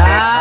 자.